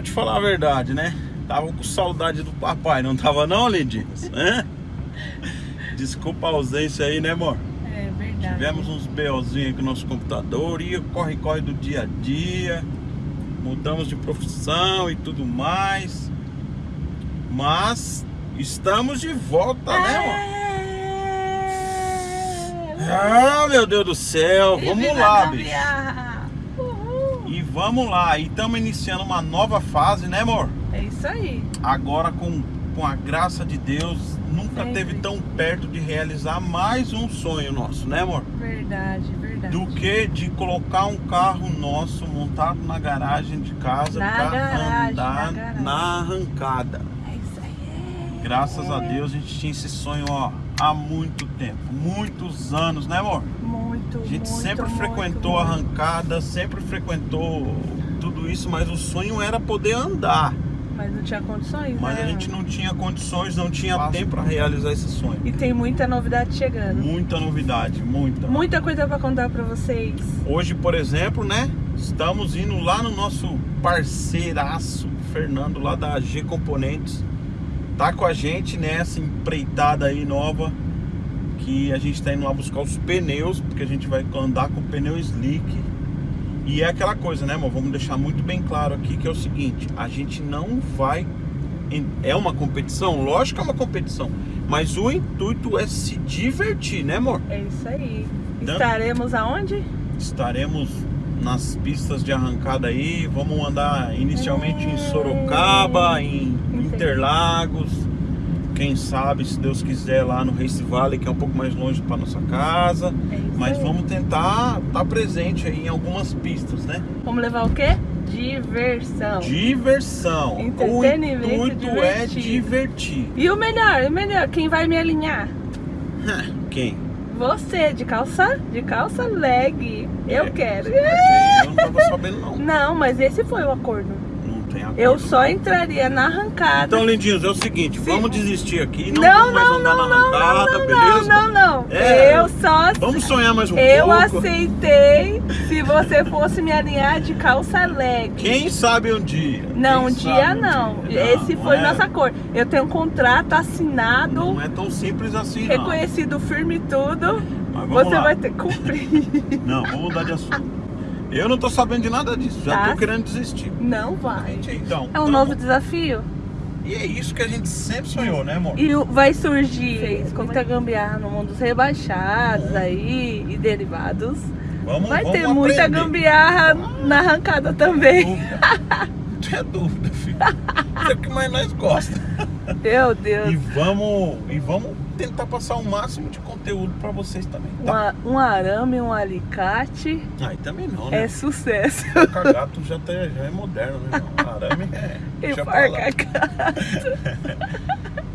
Pode falar a verdade, né? Tava com saudade do papai, não tava não, lindinhos? Hã? Desculpa a ausência aí, né, amor? É verdade. Tivemos uns BOzinhos aqui no nosso computador, ia corre-corre do dia a dia, mudamos de profissão e tudo mais. Mas estamos de volta, né, amor? É. Ah, meu Deus do céu, E vamos lá, bicho. Vamos lá, e estamos iniciando uma nova fase, né, amor? É isso aí. Agora com, com a graça de Deus, nunca Sempre. teve tão perto de realizar mais um sonho nosso, né, amor? Verdade, verdade. Do que de colocar um carro nosso montado na garagem de casa Na para garagem, andar na na arrancada. Graças a Deus a gente tinha esse sonho ó, há muito tempo, muitos anos, né, amor? Muito, A gente muito, sempre muito, frequentou a muito. arrancada, sempre frequentou tudo isso, mas o sonho era poder andar. Mas não tinha condições, Mas né? a gente não tinha condições, não tinha tempo para realizar esse sonho. E tem muita novidade chegando. Muita novidade, muita. Muita coisa pra contar pra vocês. Hoje, por exemplo, né? Estamos indo lá no nosso parceiraço, Fernando, lá da AG Componentes. Tá com a gente nessa empreitada aí nova. Que a gente tá indo lá buscar os pneus, porque a gente vai andar com pneu slick. E é aquela coisa, né, amor? Vamos deixar muito bem claro aqui que é o seguinte: a gente não vai. É uma competição? Lógico que é uma competição. Mas o intuito é se divertir, né, amor? É isso aí. Dan- Estaremos aonde? Estaremos nas pistas de arrancada aí. Vamos andar inicialmente em Sorocaba, em Interlagos. Quem sabe, se Deus quiser, lá no Race Valley, que é um pouco mais longe para nossa casa. É Mas aí. vamos tentar estar presente aí em algumas pistas, né? Vamos levar o quê? Diversão. Diversão. O intuito é divertido. divertir. E o melhor, o melhor, quem vai me alinhar? Quem? Você, de calça, de calça leg. Eu É, quero. Eu não tava sabendo, não. Não, mas esse foi o acordo. Não tem acordo. Eu só entraria na arrancada. Então, lindinhos, é o seguinte, Sim. vamos desistir aqui, não, não, vamos mais não, andar não, na não, arrancada, não, beleza? não, não, não. É. Eu só Vamos sonhar mais um eu pouco. aceitei se você fosse me alinhar de calça leg. Quem sabe um dia? Não, um dia um não. dia? Esse Não, foi é- nossa cor. Eu tenho um contrato assinado, Não é tão simples assim, não. reconhecido firme e tudo. Mas vamos Você lá. vai ter que cumprir. Não, vamos mudar de assunto. Eu não tô sabendo de nada disso, já Tá. tô querendo desistir. Não vai. Então, É um então, novo desafio. E é isso que a gente sempre sonhou, né, amor? E vai surgir muita gambiarra no mundo dos rebaixados aí e derivados. Vamos, Vai vamos ter muita aprender. gambiarra na arrancada também. Dúvida. Não tenha dúvida, filho. Isso é o que mais nós gostamos. Meu E Deus. vamos, e vamos tentar passar o máximo de conteúdo pra vocês também, tá? Uma- um arame, um alicate Aí também não, né? é sucesso. Parca gato já, tá, já é moderno, né? Arame é. E deixa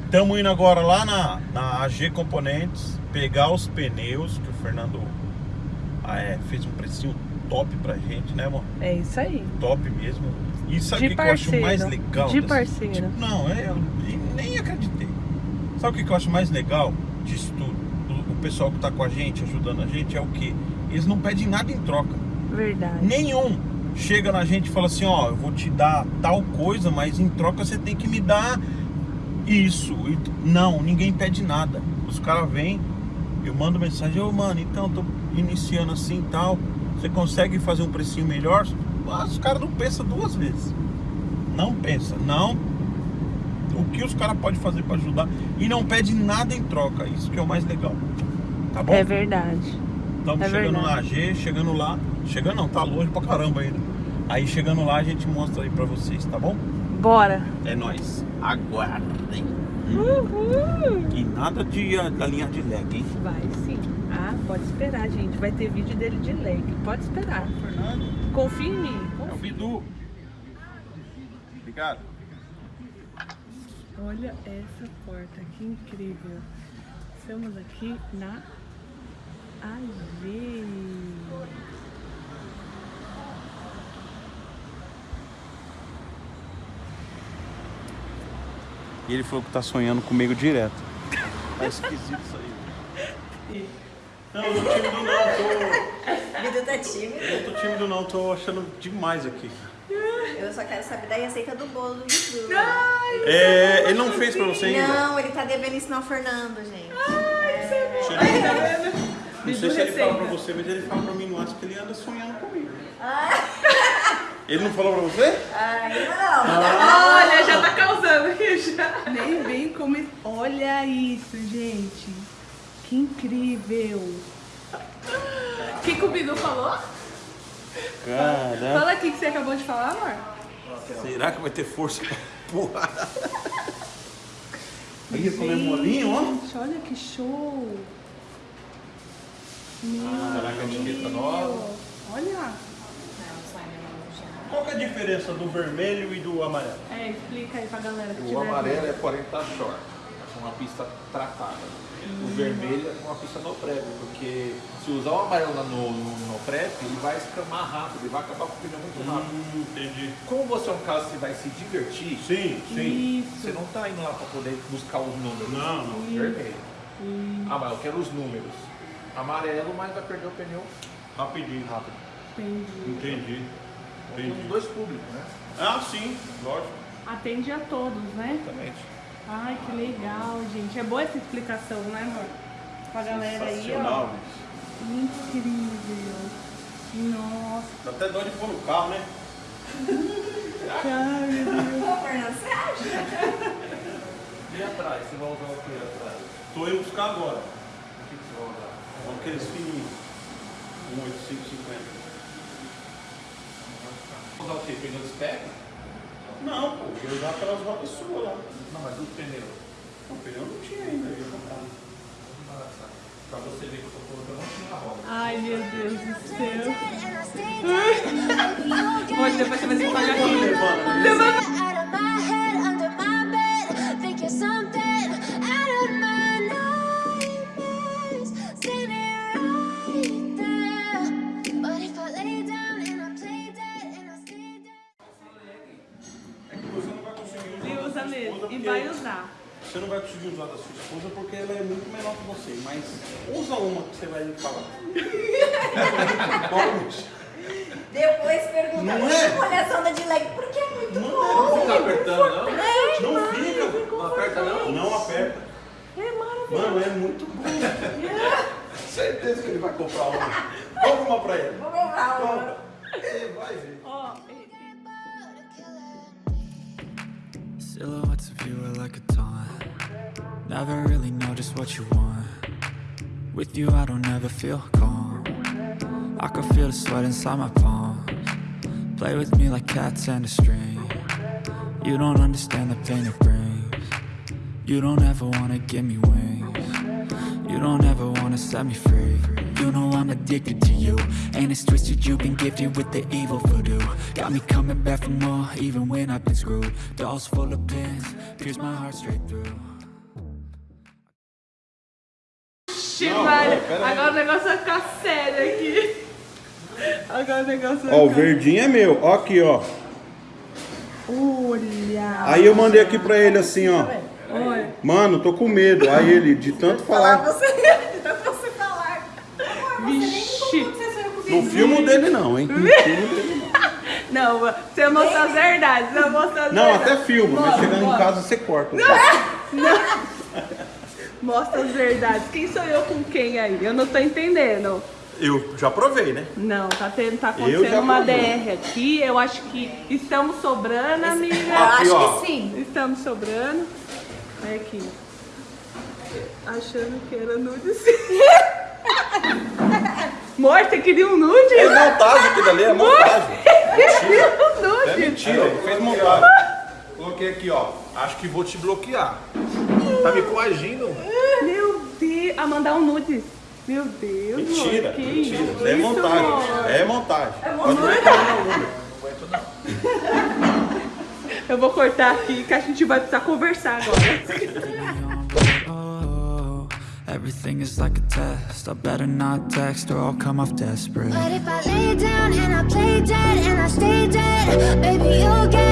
Estamos indo agora lá na, na AG Componentes pegar os pneus que o Fernando ah, é, fez um precinho top pra gente, né, amor? É isso aí. Top mesmo. O De que, que eu acho parceiro. mais legal? De parceiro. Tipo, não, é, eu nem acreditei. Sabe o que, eu acho mais legal disso tudo? O, pessoal que tá com a gente, ajudando a gente, é o que? Eles não pedem nada em troca. Verdade. Nenhum chega na gente e fala assim, ó, eu vou te dar tal coisa, mas em troca você tem que me dar isso. E Não, ninguém pede nada. Os caras vêm, eu mando mensagem, ô mano, então tô iniciando assim e tal. Você consegue fazer um precinho melhor? Mas os caras não pensam duas vezes. Não pensa, não. O que os caras podem fazer para ajudar e não pede nada em troca. Isso que é o mais legal. Tá bom? É verdade. Estamos É chegando na verdade. AG, chegando lá. Chegando não, tá longe pra caramba ainda. Aí chegando lá a gente mostra aí pra vocês, tá bom? Bora. É nóis. Aguardem. Uhul. E nada de da linha de leg, hein? Vai sim. Ah, pode esperar, gente. Vai ter vídeo dele de leg. Pode esperar. Fernando, Confia em mim. é o Bidu. Obrigado. Olha essa porta, que incrível. Estamos aqui na AG. E ele falou que tá sonhando comigo direto. Tá esquisito isso aí. Não, eu tô tímido não, tô. Vida tá tímida. Eu tô tímido não, tô achando demais aqui. Eu só quero saber da receita do bolo do YouTube. É, ele não fez pra você ainda? Não, ele tá devendo ensinar o Fernando, gente. Não sei se ele fala pra você, mas ele fala pra mim no WhatsApp que ele anda sonhando comigo. Ele não falou pra você? Ai, não. Olha, já tá causando aqui já. Nem vem como. Olha isso, gente. Que incrível. O que, que o Bidu falou? Cara, Fala aqui que você acabou de falar, amor. será que vai ter força pra como é molinho, ó. Gente, olha que show. Meu Será que é etiqueta nova? Olha. Qual que é a diferença do vermelho e do amarelo? É, explica aí pra galera que O amarelo é 40 short, uma pista tratada. O vermelho é uma pista no prep, porque se usar o amarelo no, no, no prep, ele vai escamar rápido, ele vai acabar com o pneu muito rápido. Hum, entendi. Como você é um caso que vai se divertir, Sim, sim. você não tá indo lá para poder buscar os números. Não, não. Vermelho. Ah, mas eu quero os números. Amarelo, mas vai perder o pneu Rapidinho. rápido. Entendi. Entendi. Tem os Entendi. dois públicos, né? Ah, sim, lógico. Atende a todos, né? Exatamente. Ai, que legal, gente. É boa essa explicação, né, amor? Pra galera aí, ó. Sensacional. Incrível. Nossa, Dá até dó de pôr no carro, né? cara. Ô, Fernando, você acha? E atrás? Você vai usar o que atrás? Tô indo buscar agora. O que que você vai usar? Vamos aqueles fininhos. 18550. Usar o quê? Pneu de spec? Não, pô, eu ia usar aquelas rodas suas lá. Não, mas o pneu. O pneu não tinha ainda, eu ia comprar. Pra você ver que eu tô colocando não tinha roda. Ai, meu Deus do céu. Olha, depois você vai que pagar aqui. Porque ela é muito menor que você, mas usa uma que você vai me falar. Vamos. Depois pergunta, Não "Puxa, é? olha essa onda de leg, porque é muito Não bom. Não fica apertando, não? Não fica. Não aperta, não? Não aperta. É maravilhoso. Mano, é muito bom. Certeza que ele vai comprar uma. Compra uma pra ele. Vou comprar uma. Compra. Ele vai ver. Ó, Silhouettes of you are like a taunt. Never really know just what you want. With you, I don't ever feel calm. I can feel the sweat inside my palms. Play with me like cats and a string. You don't understand the pain it brings. You don't ever wanna give me wings. You don't ever wanna set me free. You know I'm addicted to you. And it's twisted, you've been gifted with the evil voodoo. Got me coming back for more, even when I've been screwed. Dolls full of pins, pierce my heart straight through. Chivalha. Agora o negócio vai ficar sério aqui. Agora o negócio vai Ó, o ficar... verdinho é meu. Ó aqui, ó. Olha. Aí eu mandei aqui pra ele assim, ó. Olha. Mano, tô com medo. Aí ele, de tanto Falar você, de tanto você falar. Amor, você Vixe. você. Não filmo dele não, hein? Não filmo dele Não, você vai mostrar as verdades. Você vai mostrar as não. Não, verdades. até filma, mas chegando em casa você corta. Mostra as verdades. Quem sou eu com quem aí? Eu não tô entendendo. Eu já provei, né? Não, tá, tendo, tá Eu acontecendo uma. DR aqui. Eu acho que estamos sobrando, Eu amiga. Aqui, ó. acho que sim. Estamos sobrando. Olha aqui. Achando que era nude Amor, você queria um nude? É montagem aquilo ali, é montagem. Queria um nude. É mentira, fez montagem. Coloquei aqui, ó. Acho que vou te bloquear. Tá me coagindo. Meu Deus. A mandar um nude. Meu Deus, Mentira. Que mentira. isso, É montagem. amor? É montagem. É o número. Eu vou cortar aqui que a gente vai precisar conversar agora. Everything is like a test. I better not text or I'll come off desperate. But if I lay down and I play dead and I stay dead, baby, you'll get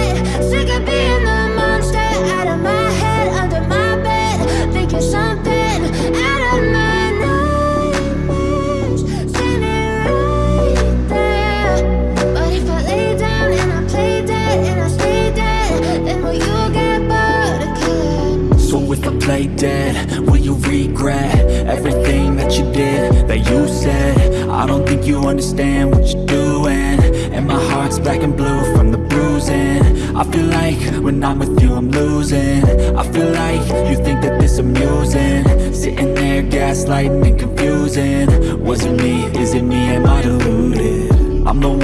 play dead? Will you regret everything that you did, that you said? I don't think you understand what you're doing And my heart's black and blue from the bruising I feel like when I'm with you I'm losing I feel like you think that this amusing Sitting there gaslighting and confusing Was it me? Is it me? Am I deluded?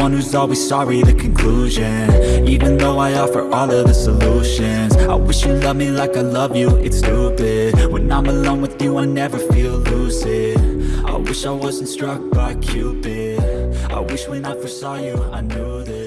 One who's always sorry, the conclusion. Even though I offer all of the solutions I wish you loved me like I love you, it's stupid. When I'm alone with you I never feel lucid. I wish I wasn't struck by Cupid. I wish when I first saw you I knew this